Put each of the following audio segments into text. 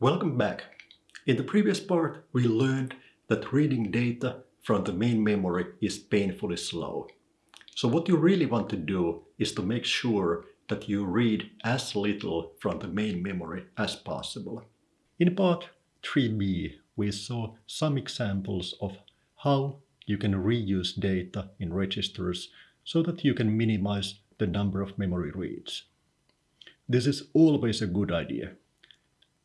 Welcome back. In the previous part, we learned that reading data from the main memory is painfully slow. So what you really want to do is to make sure that you read as little from the main memory as possible. In part 3b, we saw some examples of how you can reuse data in registers so that you can minimize the number of memory reads. This is always a good idea.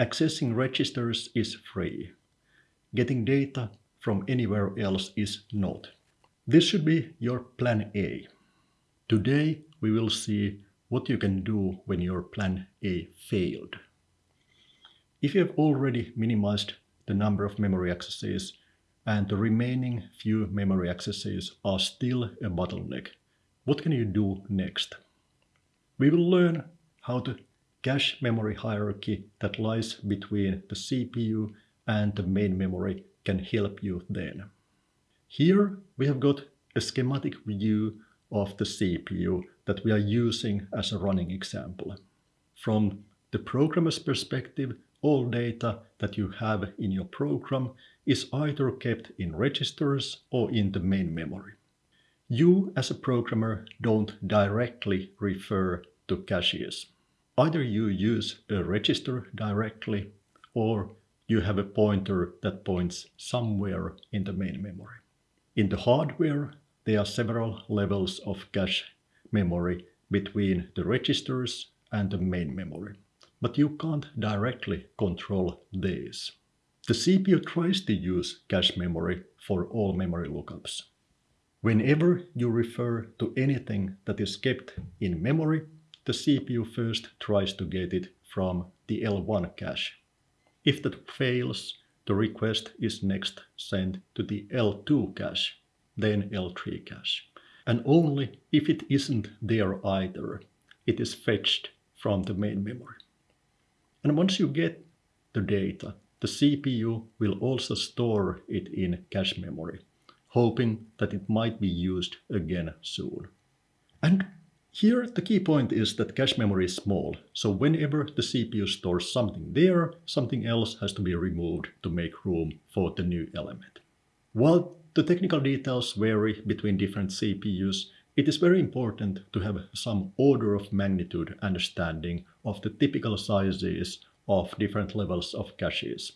Accessing registers is free. Getting data from anywhere else is not. This should be your plan A. Today we will see what you can do when your plan A failed. If you have already minimized the number of memory accesses and the remaining few memory accesses are still a bottleneck, what can you do next? We will learn how the cache memory hierarchy that lies between the CPU and the main memory can help you then. Here we have got a schematic view of the CPU that we are using as a running example. From the programmer's perspective, all data that you have in your program is either kept in registers or in the main memory. You as a programmer don't directly refer to caches. Either you use a register directly or you have a pointer that points somewhere in the main memory. In the hardware, there are several levels of cache memory between the registers and the main memory. But you can't directly control these. The CPU tries to use cache memory for all memory lookups. Whenever you refer to anything that is kept in memory, the CPU first tries to get it from the L1 cache. If that fails, the request is next sent to the L2 cache, then L3 cache. And only if it isn't there either, it is fetched from the main memory. And once you get the data, the CPU will also store it in cache memory, hoping that it might be used again soon. And here the key point is that cache memory is small, so whenever the CPU stores something there, something else has to be removed to make room for the new element. While the technical details vary between different CPUs, it is very important to have some order of magnitude understanding of the typical sizes of different levels of caches.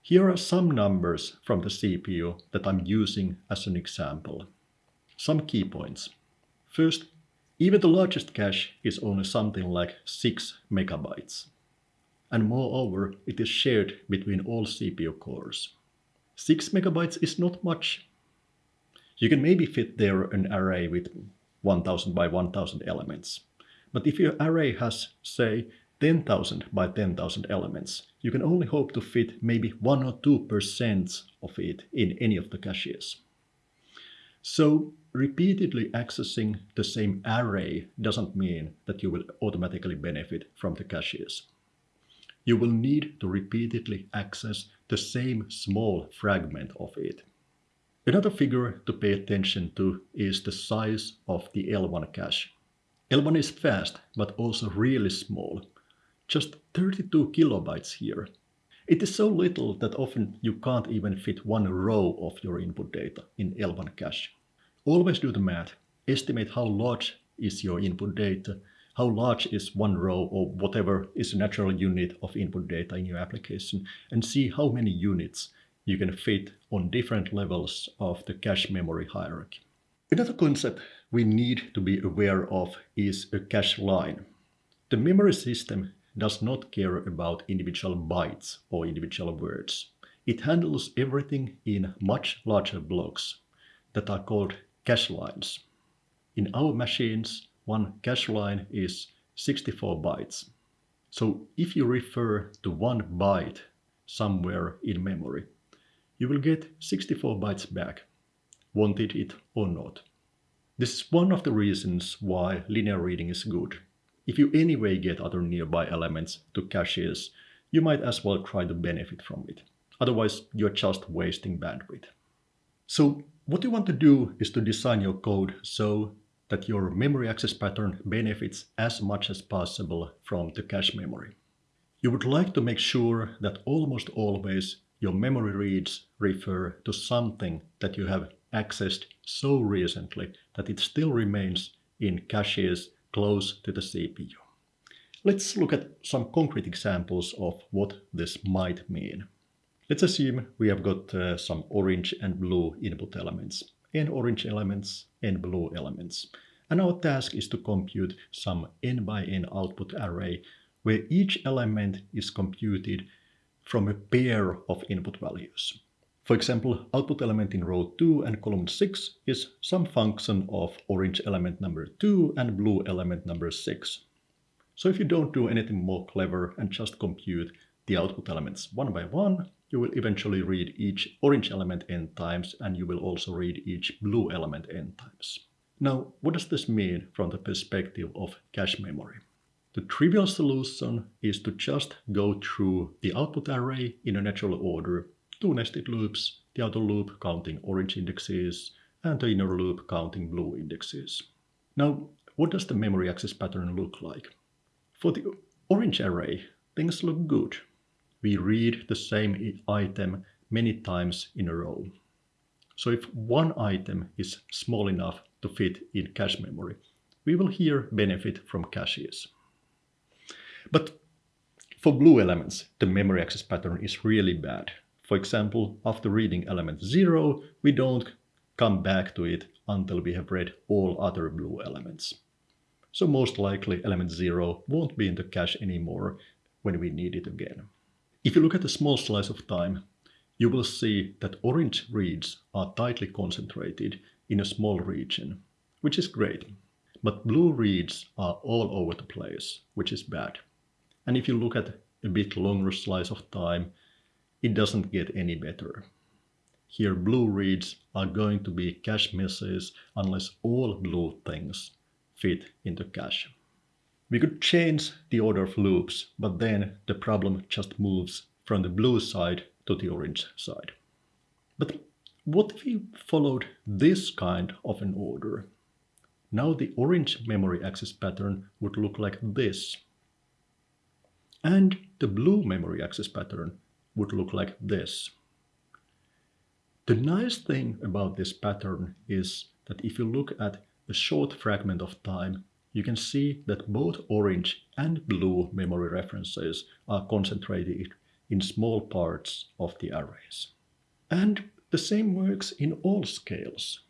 Here are some numbers from the CPU that I'm using as an example. Some key points. First, even the largest cache is only something like 6 megabytes. And moreover, it is shared between all CPU cores. 6 megabytes is not much. You can maybe fit there an array with 1000 by 1000 elements. But if your array has, say, 10,000 by 10,000 elements, you can only hope to fit maybe 1 or 2% of it in any of the caches. So repeatedly accessing the same array doesn't mean that you will automatically benefit from the caches. You will need to repeatedly access the same small fragment of it. Another figure to pay attention to is the size of the L1 cache. L1 is fast, but also really small. Just 32 kilobytes here. It is so little that often you can't even fit one row of your input data in L1 cache. Always do the math. Estimate how large is your input data, how large is one row or whatever is a natural unit of input data in your application, and see how many units you can fit on different levels of the cache memory hierarchy. Another concept we need to be aware of is a cache line. The memory system does not care about individual bytes or individual words. It handles everything in much larger blocks that are called cache lines. In our machines, one cache line is 64 bytes. So if you refer to one byte somewhere in memory, you will get 64 bytes back, wanted it or not. This is one of the reasons why linear reading is good. If you anyway get other nearby elements to caches, you might as well try to benefit from it. Otherwise, you're just wasting bandwidth. So what you want to do is to design your code so that your memory access pattern benefits as much as possible from the cache memory. You would like to make sure that almost always your memory reads refer to something that you have accessed so recently that it still remains in caches close to the CPU. Let's look at some concrete examples of what this might mean. Let's assume we have got uh, some orange and blue input elements, n orange elements, n blue elements. And our task is to compute some n by n output array where each element is computed from a pair of input values. For example, output element in row 2 and column 6 is some function of orange element number 2 and blue element number 6. So if you don't do anything more clever and just compute the output elements one by one, you will eventually read each orange element n times and you will also read each blue element n times. Now, what does this mean from the perspective of cache memory? The trivial solution is to just go through the output array in a natural order, two nested loops, the outer loop counting orange indexes and the inner loop counting blue indexes. Now, what does the memory access pattern look like? For the orange array, things look good. We read the same item many times in a row. So if one item is small enough to fit in cache memory, we will here benefit from caches. But for blue elements, the memory access pattern is really bad. For example, after reading element 0, we don't come back to it until we have read all other blue elements. So most likely element 0 won't be in the cache anymore when we need it again. If you look at a small slice of time, you will see that orange reads are tightly concentrated in a small region, which is great. But blue reads are all over the place, which is bad. And if you look at a bit longer slice of time, it doesn't get any better. Here blue reads are going to be cache misses unless all blue things fit into cache. We could change the order of loops, but then the problem just moves from the blue side to the orange side. But what if we followed this kind of an order? Now the orange memory access pattern would look like this. And the blue memory access pattern would look like this. The nice thing about this pattern is that if you look at a short fragment of time, you can see that both orange and blue memory references are concentrated in small parts of the arrays. And the same works in all scales.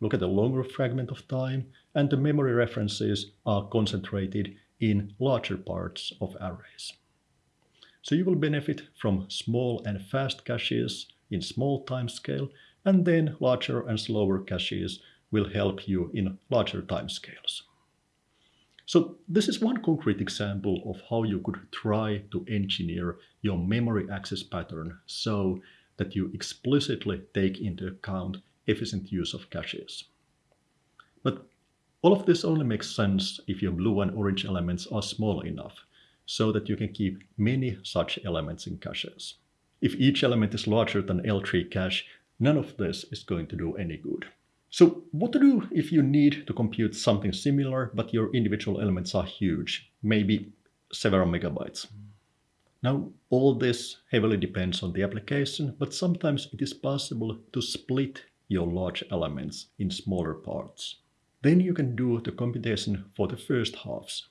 Look at the longer fragment of time and the memory references are concentrated in larger parts of arrays. So you will benefit from small and fast caches in small time scale, and then larger and slower caches will help you in larger time scales. So this is one concrete example of how you could try to engineer your memory access pattern so that you explicitly take into account efficient use of caches. But all of this only makes sense if your blue and orange elements are small enough so that you can keep many such elements in caches. If each element is larger than L3 cache, none of this is going to do any good. So what to do if you need to compute something similar, but your individual elements are huge, maybe several megabytes? Now, all this heavily depends on the application, but sometimes it is possible to split your large elements in smaller parts. Then you can do the computation for the first halves,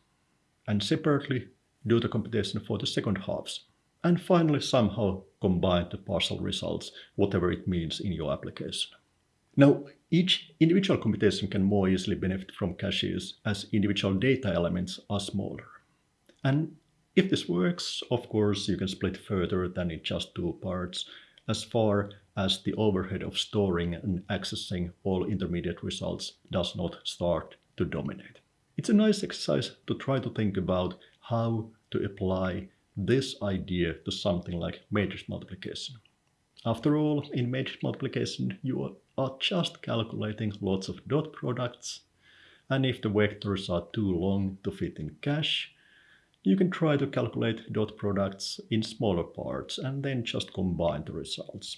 and separately do the computation for the second halves, and finally somehow combine the partial results, whatever it means in your application. Now, each individual computation can more easily benefit from caches as individual data elements are smaller. And if this works, of course, you can split further than in just two parts, as far as the overhead of storing and accessing all intermediate results does not start to dominate. It's a nice exercise to try to think about how to apply this idea to something like matrix multiplication. After all, in matrix multiplication, you are just calculating lots of dot products, and if the vectors are too long to fit in cache, you can try to calculate dot products in smaller parts and then just combine the results.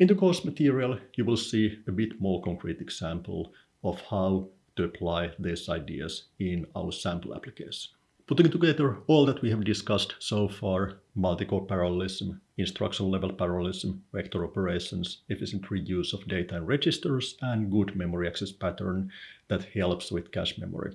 In the course material, you will see a bit more concrete example of how to apply these ideas in our sample application. Putting together all that we have discussed so far, multi-core parallelism, instruction level parallelism, vector operations, efficient reuse of data and registers, and good memory access pattern that helps with cache memory.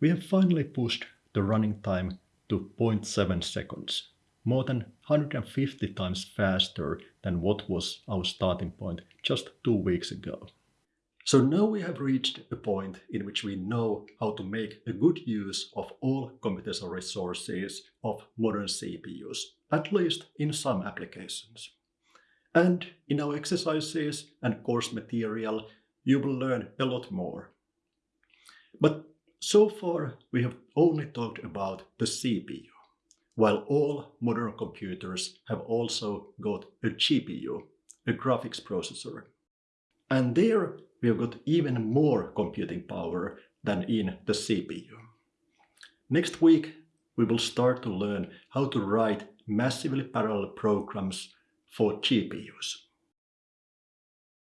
We have finally pushed the running time to 0.7 seconds, more than 150 times faster than what was our starting point just two weeks ago. So now we have reached a point in which we know how to make a good use of all computational resources of modern CPUs, at least in some applications. And in our exercises and course material, you will learn a lot more. But so far, we have only talked about the CPU, while all modern computers have also got a GPU, a graphics processor. And there we have got even more computing power than in the CPU. Next week, we will start to learn how to write massively parallel programs for GPUs.